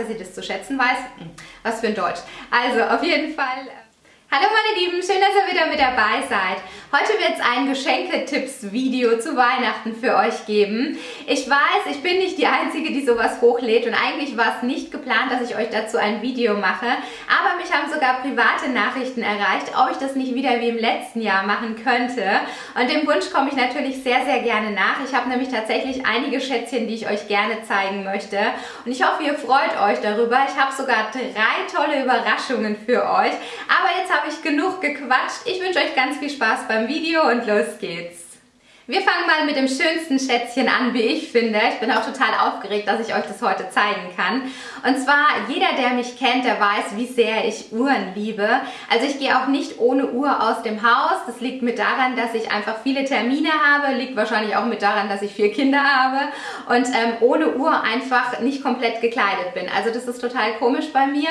dass sie das zu schätzen weiß. Hm, was für ein Deutsch. Also auf jeden Fall... Hallo meine Lieben, schön, dass ihr wieder mit dabei seid. Heute wird es ein Geschenketipps-Video zu Weihnachten für euch geben. Ich weiß, ich bin nicht die Einzige, die sowas hochlädt und eigentlich war es nicht geplant, dass ich euch dazu ein Video mache, aber mich haben sogar private Nachrichten erreicht, ob ich das nicht wieder wie im letzten Jahr machen könnte. Und dem Wunsch komme ich natürlich sehr, sehr gerne nach. Ich habe nämlich tatsächlich einige Schätzchen, die ich euch gerne zeigen möchte und ich hoffe, ihr freut euch darüber. Ich habe sogar drei tolle Überraschungen für euch, aber jetzt habe habe ich genug gequatscht. Ich wünsche euch ganz viel Spaß beim Video und los geht's. Wir fangen mal mit dem schönsten Schätzchen an, wie ich finde. Ich bin auch total aufgeregt, dass ich euch das heute zeigen kann. Und zwar, jeder, der mich kennt, der weiß, wie sehr ich Uhren liebe. Also ich gehe auch nicht ohne Uhr aus dem Haus. Das liegt mit daran, dass ich einfach viele Termine habe. Liegt wahrscheinlich auch mit daran, dass ich vier Kinder habe. Und ähm, ohne Uhr einfach nicht komplett gekleidet bin. Also das ist total komisch bei mir.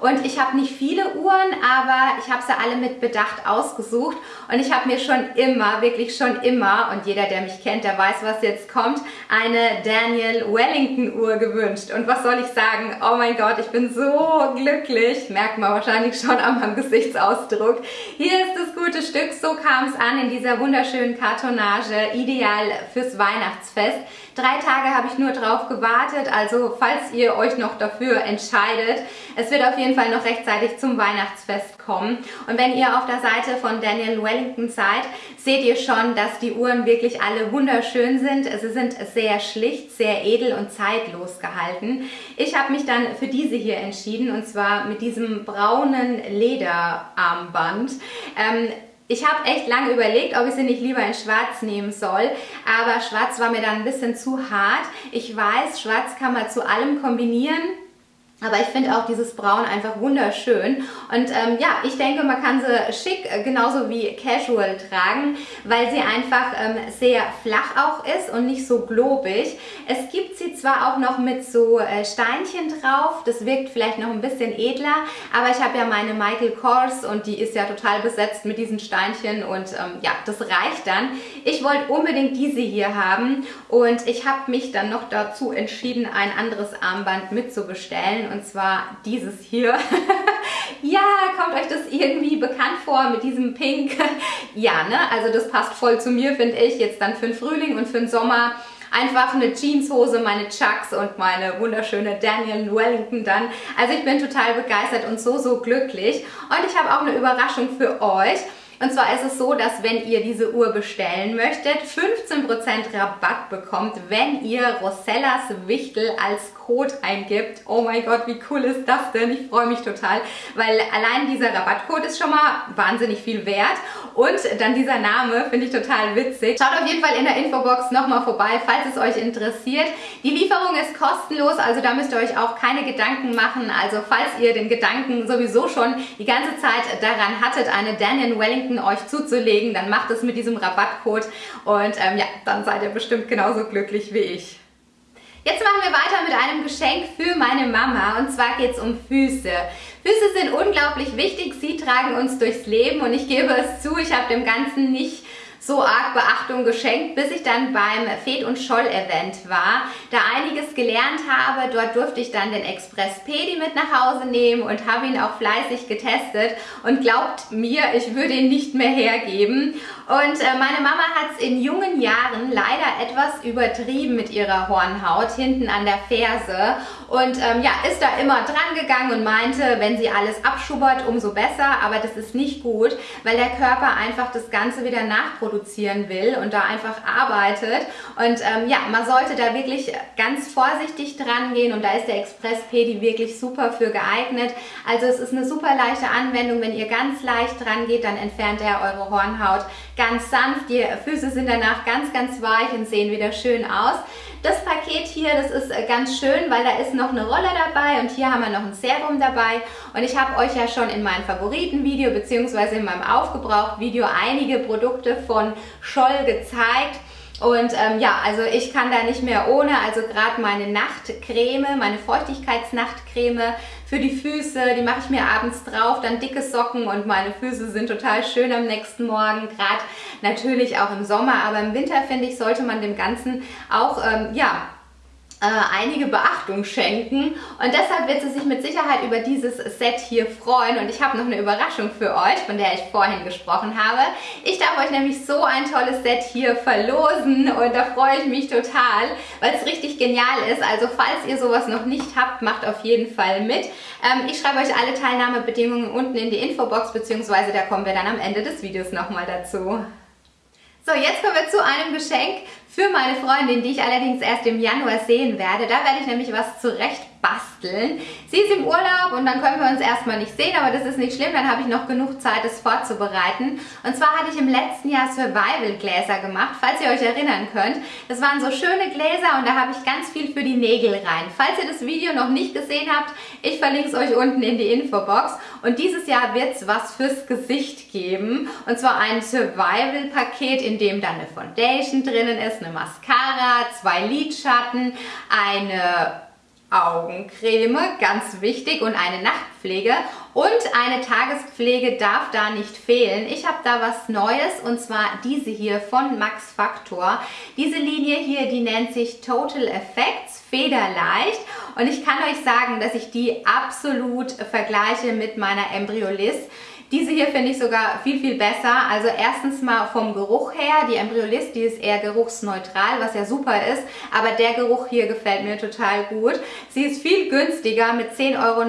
Und ich habe nicht viele Uhren, aber ich habe sie alle mit Bedacht ausgesucht. Und ich habe mir schon immer, wirklich schon immer, und jeder, der mich kennt, der weiß, was jetzt kommt, eine Daniel Wellington Uhr gewünscht. Und was soll ich sagen? Oh mein Gott, ich bin so glücklich. Merkt man wahrscheinlich schon an meinem Gesichtsausdruck. Hier ist das gute Stück. So kam es an in dieser wunderschönen Kartonage. Ideal fürs Weihnachtsfest. Drei Tage habe ich nur drauf gewartet, also falls ihr euch noch dafür entscheidet, es wird auf jeden Fall noch rechtzeitig zum Weihnachtsfest kommen. Und wenn ihr auf der Seite von Daniel Wellington seid, seht ihr schon, dass die Uhren wirklich alle wunderschön sind. Sie sind sehr schlicht, sehr edel und zeitlos gehalten. Ich habe mich dann für diese hier entschieden und zwar mit diesem braunen Lederarmband. Ähm, ich habe echt lange überlegt, ob ich sie nicht lieber in schwarz nehmen soll, aber schwarz war mir dann ein bisschen zu hart. Ich weiß, schwarz kann man zu allem kombinieren. Aber ich finde auch dieses Braun einfach wunderschön. Und ähm, ja, ich denke, man kann sie schick, äh, genauso wie casual tragen, weil sie einfach ähm, sehr flach auch ist und nicht so globig. Es gibt sie zwar auch noch mit so äh, Steinchen drauf, das wirkt vielleicht noch ein bisschen edler, aber ich habe ja meine Michael Kors und die ist ja total besetzt mit diesen Steinchen und ähm, ja, das reicht dann. Ich wollte unbedingt diese hier haben und ich habe mich dann noch dazu entschieden, ein anderes Armband mitzubestellen und zwar dieses hier. ja, kommt euch das irgendwie bekannt vor mit diesem Pink? ja, ne? Also das passt voll zu mir, finde ich. Jetzt dann für den Frühling und für den Sommer einfach eine Jeanshose, meine Chucks und meine wunderschöne Daniel Wellington dann. Also ich bin total begeistert und so, so glücklich. Und ich habe auch eine Überraschung für euch. Und zwar ist es so, dass wenn ihr diese Uhr bestellen möchtet, 15% Rabatt bekommt, wenn ihr Rosellas Wichtel als Code eingibt. Oh mein Gott, wie cool ist das denn? Ich freue mich total, weil allein dieser Rabattcode ist schon mal wahnsinnig viel wert und dann dieser Name finde ich total witzig. Schaut auf jeden Fall in der Infobox nochmal vorbei, falls es euch interessiert. Die Lieferung ist kostenlos, also da müsst ihr euch auch keine Gedanken machen. Also falls ihr den Gedanken sowieso schon die ganze Zeit daran hattet, eine Daniel Wellington euch zuzulegen, dann macht es mit diesem Rabattcode und ähm, ja, dann seid ihr bestimmt genauso glücklich wie ich. Jetzt machen wir weiter mit einem Geschenk für meine Mama und zwar geht es um Füße. Füße sind unglaublich wichtig, sie tragen uns durchs Leben und ich gebe es zu, ich habe dem Ganzen nicht so arg Beachtung geschenkt, bis ich dann beim Fed und Scholl Event war, da einiges gelernt habe. Dort durfte ich dann den Express Pedi mit nach Hause nehmen und habe ihn auch fleißig getestet und glaubt mir, ich würde ihn nicht mehr hergeben. Und äh, meine Mama hat es in jungen Jahren leider etwas übertrieben mit ihrer Hornhaut hinten an der Ferse und ähm, ja, ist da immer dran gegangen und meinte, wenn sie alles abschubbert, umso besser, aber das ist nicht gut, weil der Körper einfach das Ganze wieder nachproduziert produzieren will und da einfach arbeitet. Und ähm, ja, man sollte da wirklich ganz vorsichtig dran gehen und da ist der Express Pedi wirklich super für geeignet. Also es ist eine super leichte Anwendung. Wenn ihr ganz leicht dran geht, dann entfernt er eure Hornhaut ganz sanft. Die Füße sind danach ganz, ganz weich und sehen wieder schön aus. Das Paket hier, das ist äh, ganz schön, weil da ist noch eine Rolle dabei und hier haben wir noch ein Serum dabei. Und ich habe euch ja schon in meinem Favoritenvideo bzw. in meinem Aufgebraucht-Video einige Produkte von Scholl gezeigt. Und ähm, ja, also ich kann da nicht mehr ohne, also gerade meine Nachtcreme, meine Feuchtigkeitsnachtcreme für die Füße, die mache ich mir abends drauf, dann dicke Socken und meine Füße sind total schön am nächsten Morgen, gerade natürlich auch im Sommer, aber im Winter finde ich, sollte man dem Ganzen auch, ähm, ja, einige Beachtung schenken und deshalb wird sie sich mit Sicherheit über dieses Set hier freuen und ich habe noch eine Überraschung für euch, von der ich vorhin gesprochen habe. Ich darf euch nämlich so ein tolles Set hier verlosen und da freue ich mich total, weil es richtig genial ist. Also falls ihr sowas noch nicht habt, macht auf jeden Fall mit. Ähm, ich schreibe euch alle Teilnahmebedingungen unten in die Infobox, beziehungsweise da kommen wir dann am Ende des Videos nochmal dazu. So, jetzt kommen wir zu einem Geschenk, für meine Freundin, die ich allerdings erst im Januar sehen werde. Da werde ich nämlich was zurecht basteln. Sie ist im Urlaub und dann können wir uns erstmal nicht sehen, aber das ist nicht schlimm, dann habe ich noch genug Zeit, es vorzubereiten. Und zwar hatte ich im letzten Jahr Survival-Gläser gemacht, falls ihr euch erinnern könnt. Das waren so schöne Gläser und da habe ich ganz viel für die Nägel rein. Falls ihr das Video noch nicht gesehen habt, ich verlinke es euch unten in die Infobox. Und dieses Jahr wird es was fürs Gesicht geben. Und zwar ein Survival-Paket, in dem dann eine Foundation drinnen ist, eine Mascara, zwei Lidschatten, eine Augencreme, ganz wichtig, und eine Nachtpflege. Und eine Tagespflege darf da nicht fehlen. Ich habe da was Neues und zwar diese hier von Max Factor. Diese Linie hier, die nennt sich Total Effects Federleicht. Und ich kann euch sagen, dass ich die absolut vergleiche mit meiner Embryoliss. Diese hier finde ich sogar viel, viel besser. Also erstens mal vom Geruch her. Die Embryolist, die ist eher geruchsneutral, was ja super ist. Aber der Geruch hier gefällt mir total gut. Sie ist viel günstiger mit 10,99 Euro.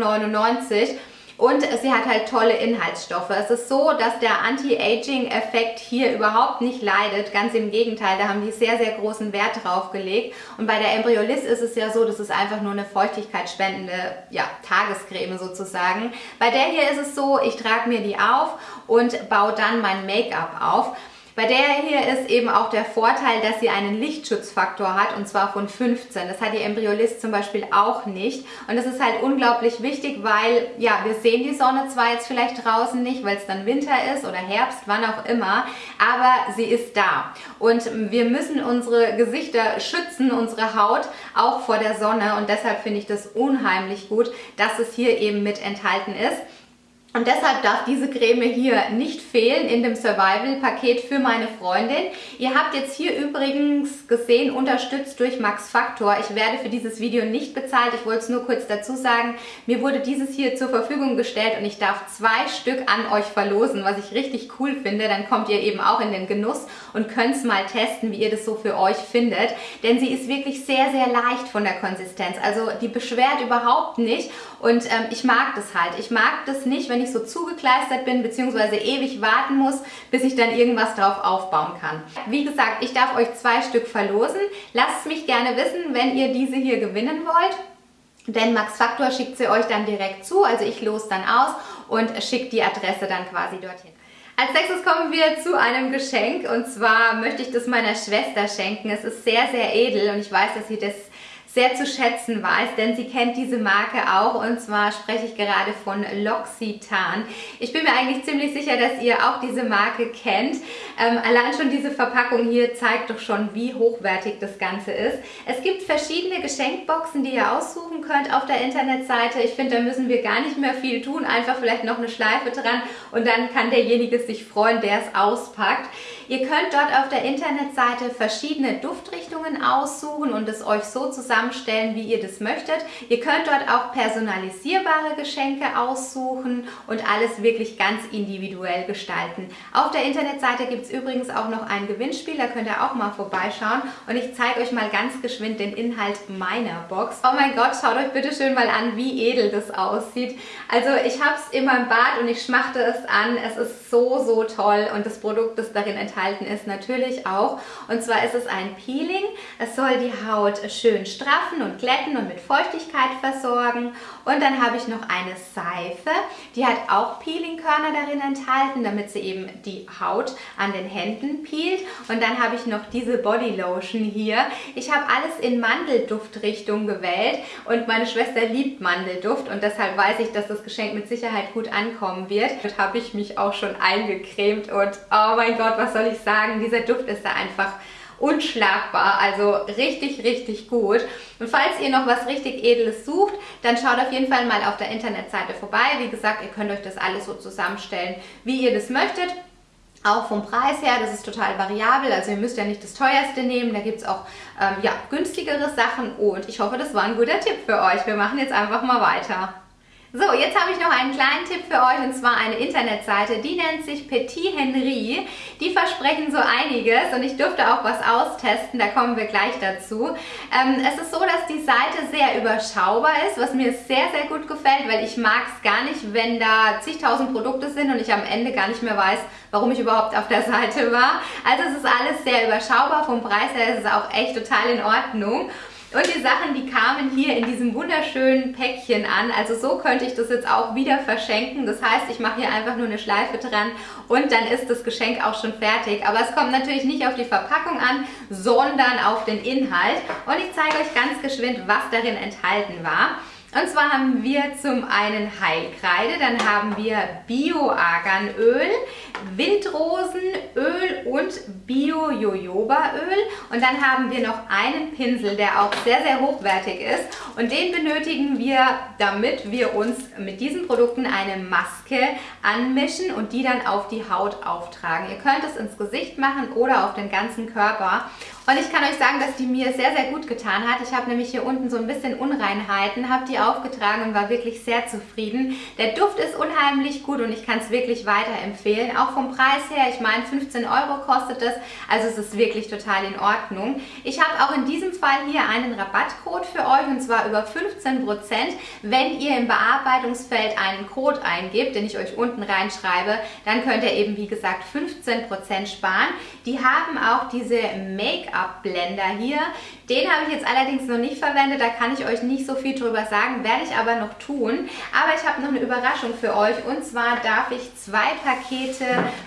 Und sie hat halt tolle Inhaltsstoffe. Es ist so, dass der Anti-Aging-Effekt hier überhaupt nicht leidet. Ganz im Gegenteil, da haben die sehr, sehr großen Wert drauf gelegt. Und bei der Embryolist ist es ja so, das ist einfach nur eine feuchtigkeitsspendende ja, Tagescreme sozusagen. Bei der hier ist es so, ich trage mir die auf und baue dann mein Make-up auf. Bei der hier ist eben auch der Vorteil, dass sie einen Lichtschutzfaktor hat und zwar von 15. Das hat die Embryolist zum Beispiel auch nicht und das ist halt unglaublich wichtig, weil ja, wir sehen die Sonne zwar jetzt vielleicht draußen nicht, weil es dann Winter ist oder Herbst, wann auch immer, aber sie ist da und wir müssen unsere Gesichter schützen, unsere Haut auch vor der Sonne und deshalb finde ich das unheimlich gut, dass es hier eben mit enthalten ist. Und deshalb darf diese Creme hier nicht fehlen in dem Survival-Paket für meine Freundin. Ihr habt jetzt hier übrigens gesehen, unterstützt durch Max Factor. Ich werde für dieses Video nicht bezahlt. Ich wollte es nur kurz dazu sagen. Mir wurde dieses hier zur Verfügung gestellt und ich darf zwei Stück an euch verlosen, was ich richtig cool finde. Dann kommt ihr eben auch in den Genuss und könnt es mal testen, wie ihr das so für euch findet. Denn sie ist wirklich sehr, sehr leicht von der Konsistenz. Also die beschwert überhaupt nicht und ähm, ich mag das halt. Ich mag das nicht, wenn ich so zugekleistert bin, beziehungsweise ewig warten muss, bis ich dann irgendwas drauf aufbauen kann. Wie gesagt, ich darf euch zwei Stück verlosen. Lasst mich gerne wissen, wenn ihr diese hier gewinnen wollt. Denn Max Factor schickt sie euch dann direkt zu, also ich los dann aus und schicke die Adresse dann quasi dorthin. Als nächstes kommen wir zu einem Geschenk und zwar möchte ich das meiner Schwester schenken. Es ist sehr, sehr edel und ich weiß, dass sie das sehr zu schätzen weiß, denn sie kennt diese Marke auch und zwar spreche ich gerade von L'Occitane. Ich bin mir eigentlich ziemlich sicher, dass ihr auch diese Marke kennt. Ähm, allein schon diese Verpackung hier zeigt doch schon, wie hochwertig das Ganze ist. Es gibt verschiedene Geschenkboxen, die ihr aussuchen könnt auf der Internetseite. Ich finde, da müssen wir gar nicht mehr viel tun, einfach vielleicht noch eine Schleife dran und dann kann derjenige sich freuen, der es auspackt. Ihr könnt dort auf der Internetseite verschiedene Duftrichtungen aussuchen und es euch so zusammenstellen, wie ihr das möchtet. Ihr könnt dort auch personalisierbare Geschenke aussuchen und alles wirklich ganz individuell gestalten. Auf der Internetseite gibt es übrigens auch noch ein Gewinnspiel, da könnt ihr auch mal vorbeischauen und ich zeige euch mal ganz geschwind den Inhalt meiner Box. Oh mein Gott, schaut euch bitte schön mal an, wie edel das aussieht. Also ich habe es in meinem Bad und ich schmachte es an. Es ist so, so toll und das Produkt, das darin enthalten enthalten ist natürlich auch. Und zwar ist es ein Peeling. Es soll die Haut schön straffen und glätten und mit Feuchtigkeit versorgen. Und dann habe ich noch eine Seife. Die hat auch Peelingkörner darin enthalten, damit sie eben die Haut an den Händen peelt. Und dann habe ich noch diese Body Lotion hier. Ich habe alles in Mandelduftrichtung gewählt und meine Schwester liebt Mandelduft und deshalb weiß ich, dass das Geschenk mit Sicherheit gut ankommen wird. Dort habe ich mich auch schon eingecremt und oh mein Gott, was soll ich sagen, dieser Duft ist da einfach unschlagbar, also richtig, richtig gut. Und falls ihr noch was richtig Edles sucht, dann schaut auf jeden Fall mal auf der Internetseite vorbei. Wie gesagt, ihr könnt euch das alles so zusammenstellen, wie ihr das möchtet. Auch vom Preis her, das ist total variabel, also ihr müsst ja nicht das teuerste nehmen, da gibt es auch ähm, ja, günstigere Sachen und ich hoffe, das war ein guter Tipp für euch. Wir machen jetzt einfach mal weiter. So, jetzt habe ich noch einen kleinen Tipp für euch und zwar eine Internetseite, die nennt sich Petit Henry. Die versprechen so einiges und ich durfte auch was austesten, da kommen wir gleich dazu. Ähm, es ist so, dass die Seite sehr überschaubar ist, was mir sehr, sehr gut gefällt, weil ich mag es gar nicht, wenn da zigtausend Produkte sind und ich am Ende gar nicht mehr weiß, warum ich überhaupt auf der Seite war. Also es ist alles sehr überschaubar, vom Preis her ist es auch echt total in Ordnung. Und die Sachen, die kamen hier in diesem wunderschönen Päckchen an. Also so könnte ich das jetzt auch wieder verschenken. Das heißt, ich mache hier einfach nur eine Schleife dran und dann ist das Geschenk auch schon fertig. Aber es kommt natürlich nicht auf die Verpackung an, sondern auf den Inhalt. Und ich zeige euch ganz geschwind, was darin enthalten war. Und zwar haben wir zum einen Heilkreide, dann haben wir Bio-Arganöl, Windrosenöl und Bio-Jojobaöl. Und dann haben wir noch einen Pinsel, der auch sehr, sehr hochwertig ist. Und den benötigen wir, damit wir uns mit diesen Produkten eine Maske anmischen und die dann auf die Haut auftragen. Ihr könnt es ins Gesicht machen oder auf den ganzen Körper und ich kann euch sagen, dass die mir sehr, sehr gut getan hat. Ich habe nämlich hier unten so ein bisschen Unreinheiten, habe die aufgetragen und war wirklich sehr zufrieden. Der Duft ist unheimlich gut und ich kann es wirklich weiterempfehlen. Auch vom Preis her, ich meine 15 Euro kostet es, also es ist wirklich total in Ordnung. Ich habe auch in diesem Fall hier einen Rabattcode für euch und zwar über 15%, wenn ihr im Bearbeitungsfeld einen Code eingibt, den ich euch unten reinschreibe, dann könnt ihr eben wie gesagt 15% sparen. Die haben auch diese Make-up Make-up-Blender hier. Den habe ich jetzt allerdings noch nicht verwendet, da kann ich euch nicht so viel drüber sagen, werde ich aber noch tun. Aber ich habe noch eine Überraschung für euch und zwar darf ich zwei Pakete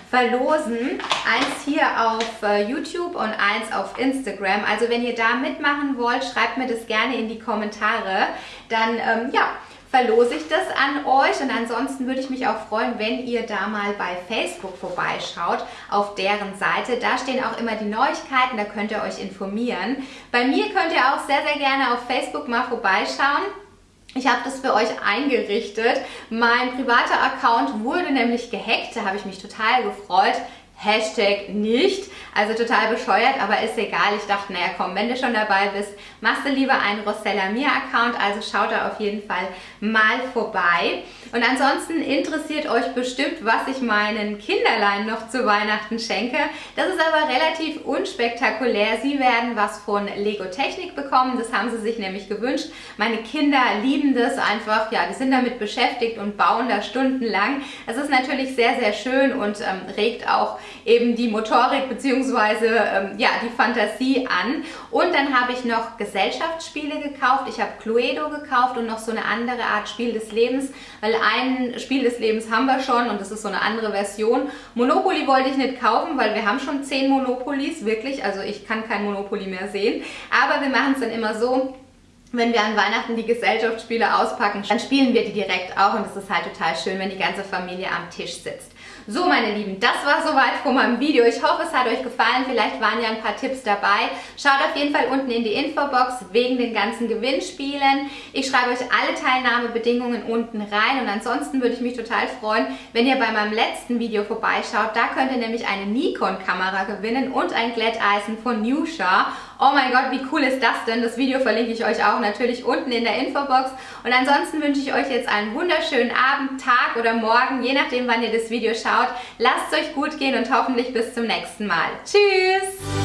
verlosen. Eins hier auf äh, YouTube und eins auf Instagram. Also wenn ihr da mitmachen wollt, schreibt mir das gerne in die Kommentare. Dann, ähm, ja, verlose ich das an euch und ansonsten würde ich mich auch freuen, wenn ihr da mal bei Facebook vorbeischaut auf deren Seite. Da stehen auch immer die Neuigkeiten, da könnt ihr euch informieren. Bei mir könnt ihr auch sehr, sehr gerne auf Facebook mal vorbeischauen. Ich habe das für euch eingerichtet. Mein privater Account wurde nämlich gehackt, da habe ich mich total gefreut. Hashtag nicht. Also total bescheuert, aber ist egal. Ich dachte, naja komm, wenn du schon dabei bist, machst du lieber einen Rossella Mir Account. Also schaut da auf jeden Fall mal vorbei. Und ansonsten interessiert euch bestimmt, was ich meinen Kinderlein noch zu Weihnachten schenke. Das ist aber relativ unspektakulär. Sie werden was von Lego Technik bekommen. Das haben sie sich nämlich gewünscht. Meine Kinder lieben das einfach. Ja, die sind damit beschäftigt und bauen da stundenlang. Es ist natürlich sehr, sehr schön und ähm, regt auch eben die Motorik bzw. Ähm, ja, die Fantasie an. Und dann habe ich noch Gesellschaftsspiele gekauft. Ich habe Cluedo gekauft und noch so eine andere Art Spiel des Lebens, weil ein Spiel des Lebens haben wir schon und das ist so eine andere Version. Monopoly wollte ich nicht kaufen, weil wir haben schon zehn Monopolies, wirklich. Also ich kann kein Monopoly mehr sehen. Aber wir machen es dann immer so, wenn wir an Weihnachten die Gesellschaftsspiele auspacken, dann spielen wir die direkt auch und es ist halt total schön, wenn die ganze Familie am Tisch sitzt. So meine Lieben, das war soweit von meinem Video. Ich hoffe, es hat euch gefallen. Vielleicht waren ja ein paar Tipps dabei. Schaut auf jeden Fall unten in die Infobox wegen den ganzen Gewinnspielen. Ich schreibe euch alle Teilnahmebedingungen unten rein und ansonsten würde ich mich total freuen, wenn ihr bei meinem letzten Video vorbeischaut. Da könnt ihr nämlich eine Nikon-Kamera gewinnen und ein Glätteisen von Nusha. Oh mein Gott, wie cool ist das denn? Das Video verlinke ich euch auch natürlich unten in der Infobox. Und ansonsten wünsche ich euch jetzt einen wunderschönen Abend, Tag oder Morgen, je nachdem, wann ihr das Video schaut. Lasst es euch gut gehen und hoffentlich bis zum nächsten Mal. Tschüss!